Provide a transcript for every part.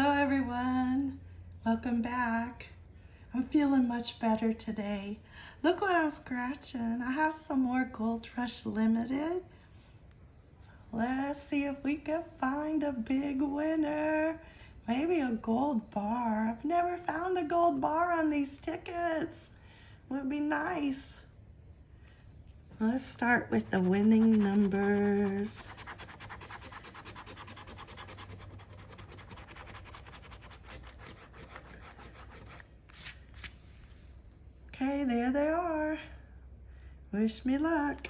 Hello everyone, welcome back. I'm feeling much better today. Look what I'm scratching. I have some more Gold Rush Limited. Let's see if we can find a big winner. Maybe a gold bar. I've never found a gold bar on these tickets. Would be nice. Let's start with the winning numbers. There they are. Wish me luck.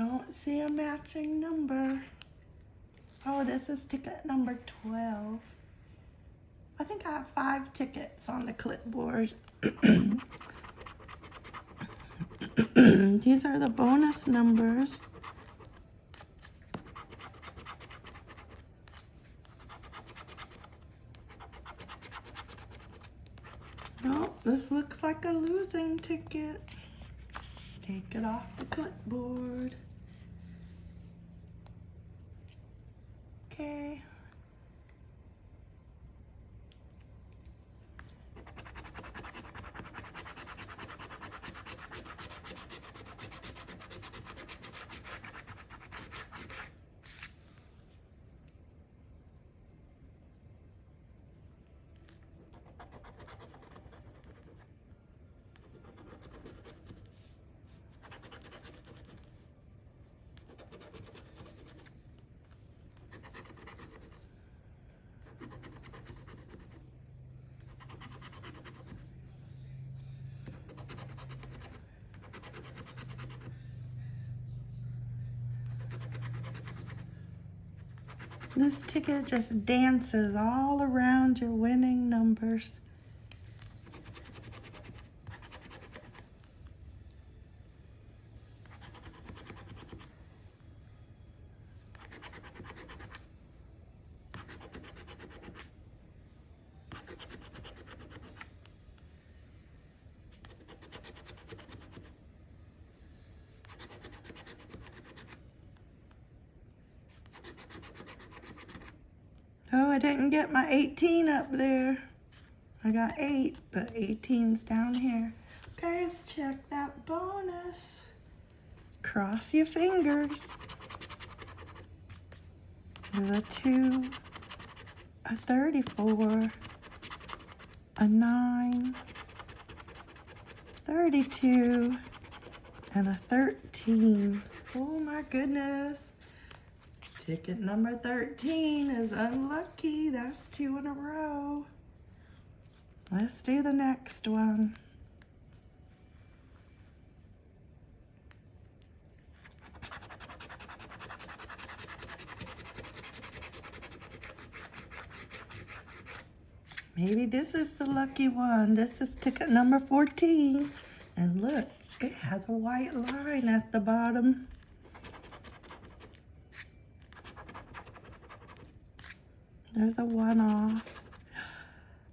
Don't see a matching number. Oh, this is ticket number 12. I think I have five tickets on the clipboard. These are the bonus numbers. Oh, this looks like a losing ticket. Let's take it off the clipboard. This ticket just dances all around your winning numbers. Oh, I didn't get my 18 up there. I got 8, but 18's down here. Guys, check that bonus. Cross your fingers. The 2, a 34, a 9, 32, and a 13. Oh my goodness. Ticket number 13 is unlucky. That's two in a row. Let's do the next one. Maybe this is the lucky one. This is ticket number 14. And look, it has a white line at the bottom. There's a one off.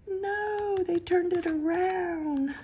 No, they turned it around.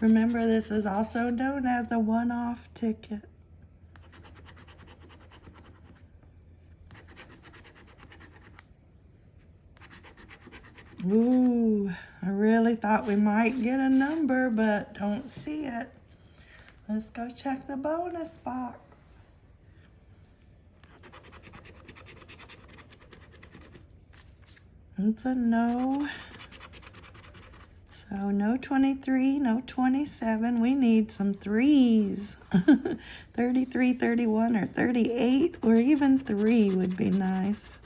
Remember, this is also known as a one-off ticket. Ooh, I really thought we might get a number, but don't see it. Let's go check the bonus box. It's a no. So no 23, no 27. We need some threes. 33, 31, or 38, or even 3 would be nice.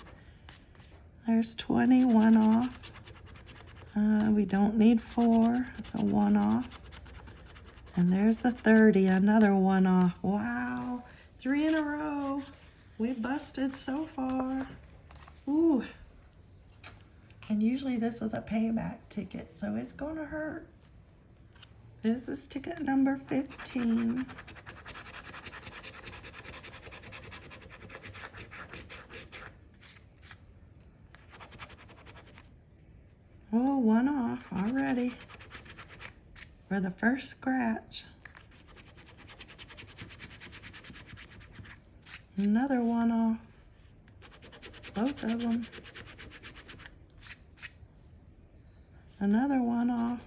There's 21 off. Uh, we don't need 4. It's a 1 off. And there's the 30, another 1 off. Wow. Three in a row. We busted so far. Ooh. And usually this is a payback ticket, so it's going to hurt. This is ticket number 15. Oh, one off already for the first scratch. Another one off. Both of them. Another one off.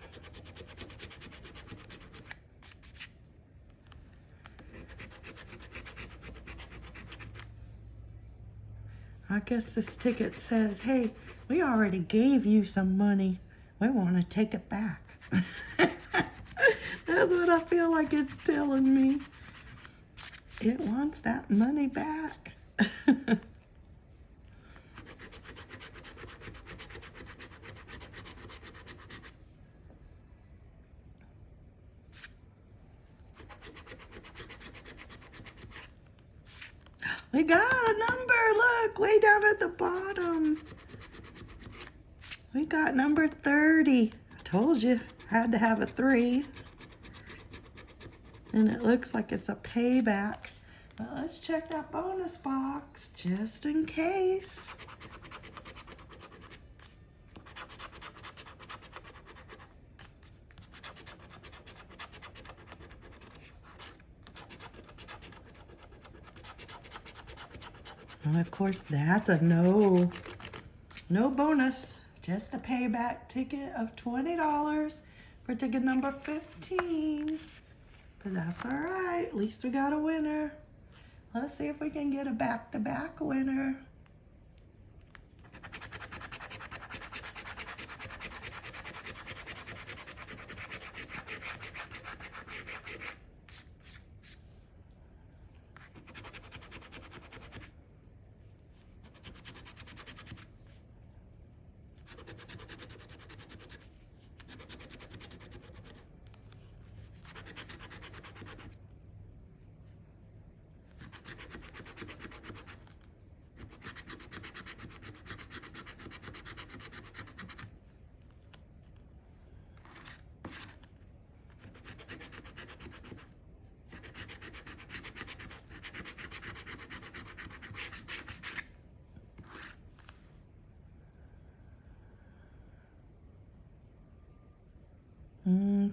I guess this ticket says, hey, we already gave you some money. We want to take it back. That's what I feel like it's telling me. It wants that money back. got a number, look, way down at the bottom. We got number 30. I told you, I had to have a three. And it looks like it's a payback. But let's check that bonus box, just in case. Of course, that's a no. No bonus. Just a payback ticket of $20 for ticket number 15. But that's all right. At least we got a winner. Let's see if we can get a back-to-back -back winner.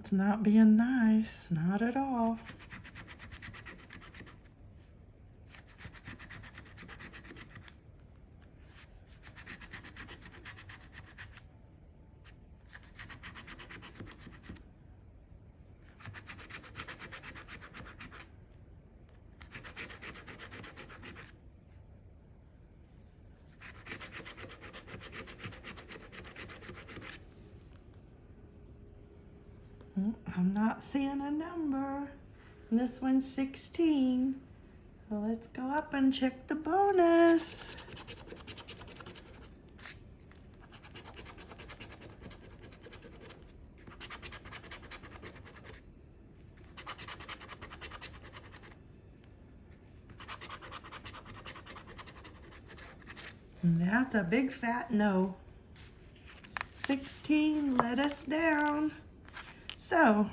It's not being nice, not at all. I'm not seeing a number. This one's 16. So let's go up and check the bonus. That's a big fat no. 16 let us down. So,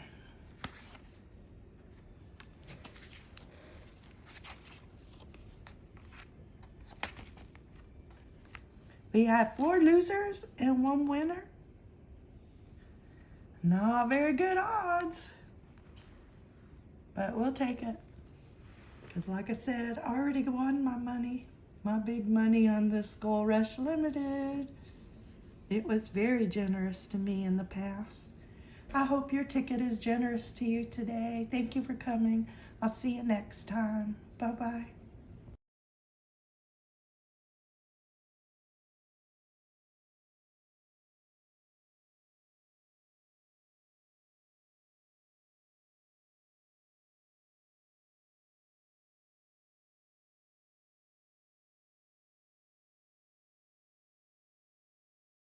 we have four losers and one winner. Not very good odds, but we'll take it. Because like I said, I already won my money, my big money on this Gold Rush Limited. It was very generous to me in the past. I hope your ticket is generous to you today. Thank you for coming. I'll see you next time. Bye-bye.